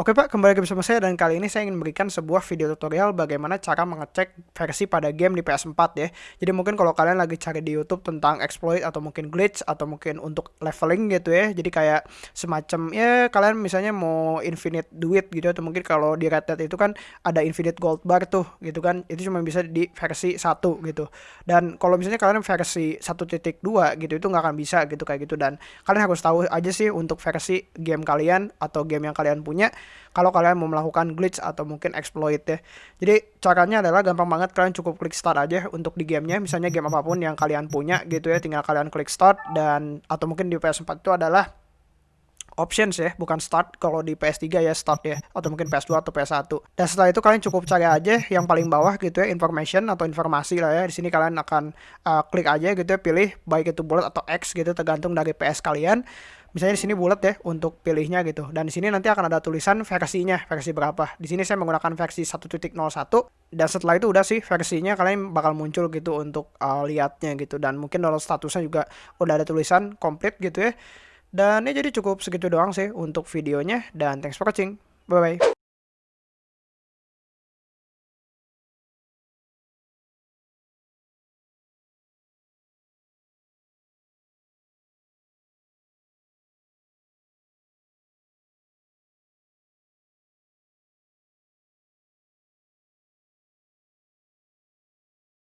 Oke Pak, kembali lagi bersama saya dan kali ini saya ingin memberikan sebuah video tutorial bagaimana cara mengecek versi pada game di PS4 ya. Jadi mungkin kalau kalian lagi cari di YouTube tentang exploit atau mungkin glitch atau mungkin untuk leveling gitu ya. Jadi kayak semacam ya kalian misalnya mau infinite duit gitu atau mungkin kalau di Red Dead itu kan ada infinite gold bar tuh gitu kan. Itu cuma bisa di versi 1 gitu. Dan kalau misalnya kalian versi 1.2 gitu itu nggak akan bisa gitu kayak gitu dan kalian harus tahu aja sih untuk versi game kalian atau game yang kalian punya kalau kalian mau melakukan glitch atau mungkin exploit ya. Jadi caranya adalah gampang banget kalian cukup klik start aja untuk di gamenya, misalnya game apa pun yang kalian punya gitu ya, tinggal kalian klik start dan atau mungkin di PS4 itu adalah options ya, bukan start. Kalau di PS3 ya start ya, atau mungkin PS2 atau PS1. Dan setelah itu kalian cukup cari aja yang paling bawah gitu ya, information atau informasi lah ya. Di sini kalian akan uh, klik aja gitu ya, pilih baik itu bullet atau X gitu tergantung dari PS kalian misalnya di sini bulat ya untuk pilihnya gitu dan di sini nanti akan ada tulisan versinya versi berapa di sini saya menggunakan versi 1.01 dan setelah itu udah sih versinya kalian bakal muncul gitu untuk uh, lihatnya gitu dan mungkin download statusnya juga udah ada tulisan komplit gitu ya dan ya jadi cukup segitu doang sih untuk videonya. Dan thanks for watching. Bye bye